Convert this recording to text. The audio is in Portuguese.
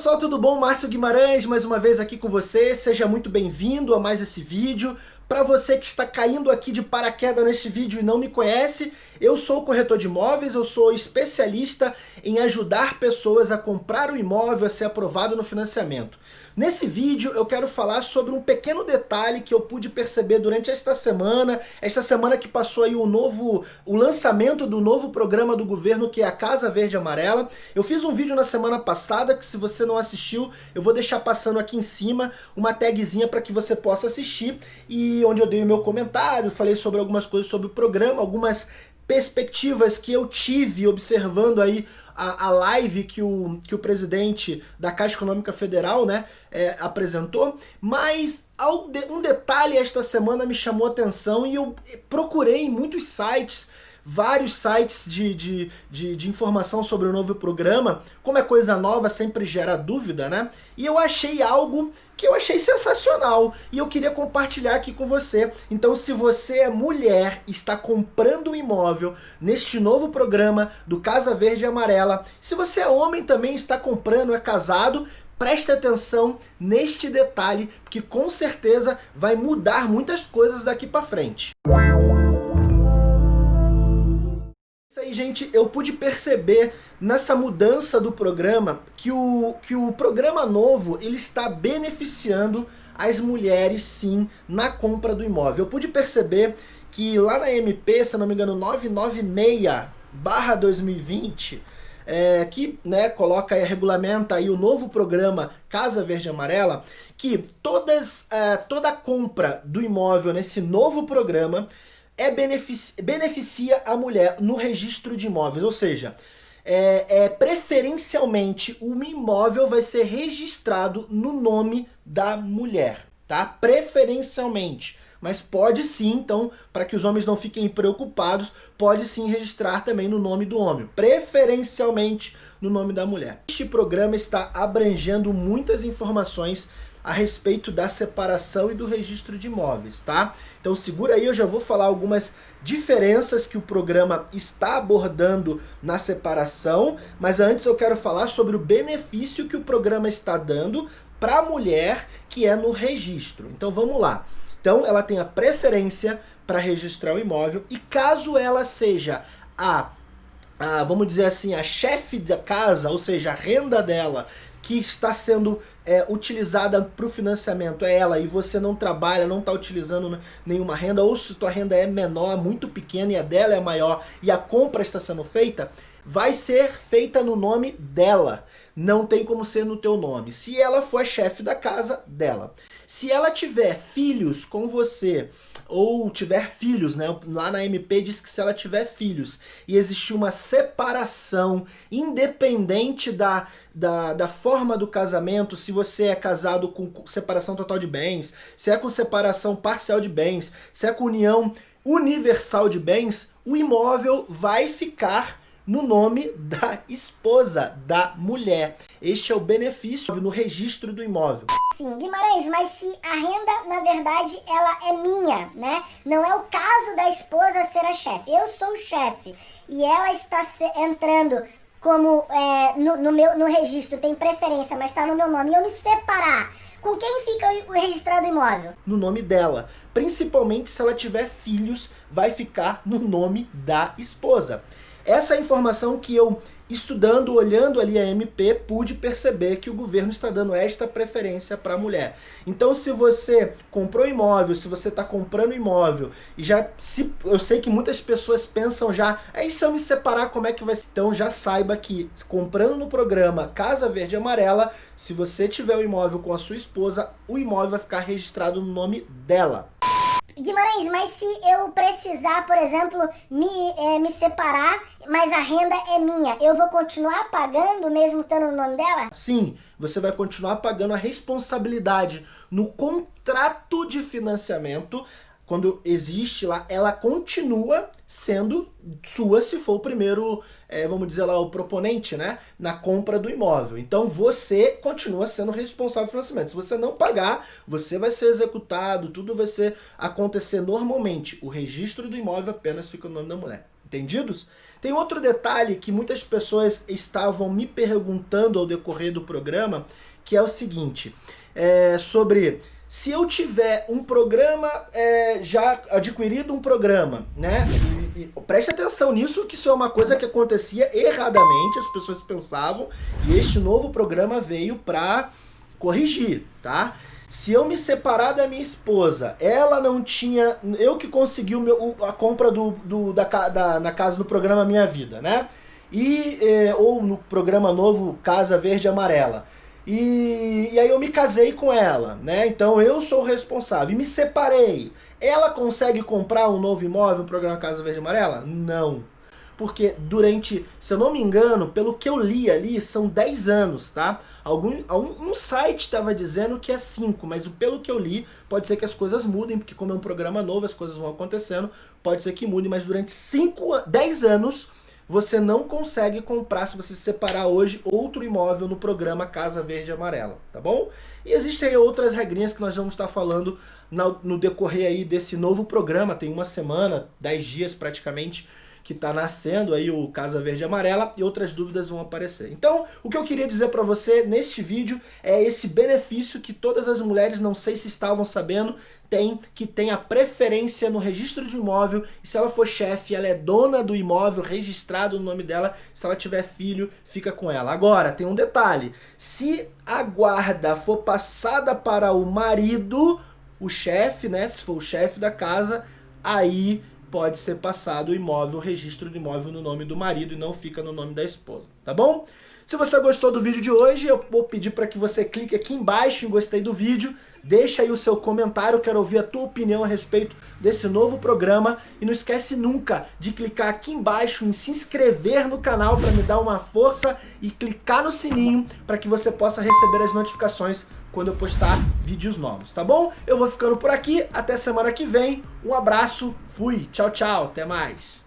pessoal, tudo bom? Márcio Guimarães, mais uma vez aqui com você. Seja muito bem-vindo a mais esse vídeo. Para você que está caindo aqui de paraquedas neste vídeo e não me conhece, eu sou corretor de imóveis, eu sou especialista em ajudar pessoas a comprar o imóvel, a ser aprovado no financiamento. Nesse vídeo eu quero falar sobre um pequeno detalhe que eu pude perceber durante esta semana, esta semana que passou aí o novo, o lançamento do novo programa do governo que é a Casa Verde Amarela. Eu fiz um vídeo na semana passada que se você não assistiu, eu vou deixar passando aqui em cima uma tagzinha para que você possa assistir e onde eu dei o meu comentário, falei sobre algumas coisas sobre o programa, algumas perspectivas que eu tive observando aí a, a live que o, que o presidente da Caixa Econômica Federal né, é, apresentou, mas um detalhe esta semana me chamou a atenção e eu procurei em muitos sites vários sites de, de, de, de, informação sobre o novo programa. Como é coisa nova, sempre gera dúvida, né? E eu achei algo que eu achei sensacional e eu queria compartilhar aqui com você. Então se você é mulher está comprando um imóvel neste novo programa do Casa Verde e Amarela, se você é homem também está comprando, é casado, preste atenção neste detalhe, que com certeza vai mudar muitas coisas daqui para frente. Isso gente, eu pude perceber nessa mudança do programa que o, que o programa novo ele está beneficiando as mulheres sim na compra do imóvel. Eu pude perceber que lá na MP, se não me engano, 996 barra 2020, é, que né, coloca e regulamenta aí o novo programa Casa Verde Amarela, que todas, é, toda compra do imóvel nesse novo programa é beneficia, beneficia a mulher no registro de imóveis, ou seja, é, é, preferencialmente o imóvel vai ser registrado no nome da mulher, tá? Preferencialmente. Mas pode sim, então, para que os homens não fiquem preocupados, pode sim registrar também no nome do homem, preferencialmente no nome da mulher. Este programa está abrangendo muitas informações a respeito da separação e do registro de imóveis, tá? Então segura aí, eu já vou falar algumas diferenças que o programa está abordando na separação, mas antes eu quero falar sobre o benefício que o programa está dando para a mulher que é no registro. Então vamos lá. Então ela tem a preferência para registrar o imóvel e caso ela seja a, a vamos dizer assim, a chefe da casa, ou seja, a renda dela que está sendo é, utilizada para o financiamento é ela e você não trabalha, não está utilizando nenhuma renda, ou se tua renda é menor, muito pequena e a dela é maior e a compra está sendo feita, vai ser feita no nome dela. Não tem como ser no teu nome. Se ela for chefe da casa, dela. Se ela tiver filhos com você, ou tiver filhos, né? Lá na MP diz que se ela tiver filhos e existir uma separação independente da, da, da forma do casamento, se você é casado com separação total de bens, se é com separação parcial de bens, se é com união universal de bens, o imóvel vai ficar no nome da esposa, da mulher. Este é o benefício no registro do imóvel. Sim, Guimarães, mas se a renda, na verdade, ela é minha, né? Não é o caso da esposa ser a chefe. Eu sou o chefe e ela está entrando como é, no, no, meu, no registro, tem preferência, mas está no meu nome, e eu me separar, com quem fica o registrado imóvel? No nome dela. Principalmente se ela tiver filhos, vai ficar no nome da esposa. Essa é a informação que eu, estudando, olhando ali a MP, pude perceber que o governo está dando esta preferência para a mulher. Então se você comprou imóvel, se você está comprando imóvel, e já se eu sei que muitas pessoas pensam já, aí se eu me separar, como é que vai ser? Então já saiba que comprando no programa Casa Verde Amarela, se você tiver o imóvel com a sua esposa, o imóvel vai ficar registrado no nome dela. Guimarães, mas se eu precisar, por exemplo, me, é, me separar, mas a renda é minha, eu vou continuar pagando mesmo estando no nome dela? Sim, você vai continuar pagando a responsabilidade no contrato de financiamento quando existe lá, ela continua sendo sua se for o primeiro, é, vamos dizer lá, o proponente, né? Na compra do imóvel. Então você continua sendo responsável pelo financiamento. Se você não pagar, você vai ser executado, tudo vai ser acontecer normalmente. O registro do imóvel apenas fica no nome da mulher. Entendidos? Tem outro detalhe que muitas pessoas estavam me perguntando ao decorrer do programa, que é o seguinte, é, sobre se eu tiver um programa, é, já adquirido um programa, né? E, e, preste atenção nisso, que isso é uma coisa que acontecia erradamente, as pessoas pensavam, e este novo programa veio para corrigir, tá? Se eu me separar da minha esposa, ela não tinha. Eu que consegui o meu, a compra do, do da, da, na casa do programa Minha Vida, né? E, eh, ou no programa novo Casa Verde Amarela. E, e aí eu me casei com ela, né? Então eu sou o responsável. E me separei. Ela consegue comprar um novo imóvel, um programa Casa Verde Amarela? Não porque durante, se eu não me engano, pelo que eu li ali, são 10 anos, tá? Algum, um, um site estava dizendo que é 5, mas pelo que eu li, pode ser que as coisas mudem, porque como é um programa novo, as coisas vão acontecendo, pode ser que mude, mas durante 5, 10 anos você não consegue comprar, se você separar hoje, outro imóvel no programa Casa Verde e Amarela, tá bom? E existem outras regrinhas que nós vamos estar falando no decorrer aí desse novo programa, tem uma semana, 10 dias praticamente, que está nascendo aí o Casa Verde e Amarela e outras dúvidas vão aparecer. Então, o que eu queria dizer para você neste vídeo é esse benefício que todas as mulheres, não sei se estavam sabendo, tem que tem a preferência no registro de imóvel e se ela for chefe, ela é dona do imóvel registrado no nome dela, se ela tiver filho, fica com ela. Agora, tem um detalhe, se a guarda for passada para o marido, o chefe, né, se for o chefe da casa, aí pode ser passado o imóvel, o registro do imóvel no nome do marido e não fica no nome da esposa, tá bom? Se você gostou do vídeo de hoje, eu vou pedir para que você clique aqui embaixo em gostei do vídeo, deixa aí o seu comentário, quero ouvir a tua opinião a respeito desse novo programa e não esquece nunca de clicar aqui embaixo em se inscrever no canal para me dar uma força e clicar no sininho para que você possa receber as notificações quando eu postar vídeos novos, tá bom? Eu vou ficando por aqui, até semana que vem, um abraço, fui, tchau, tchau, até mais.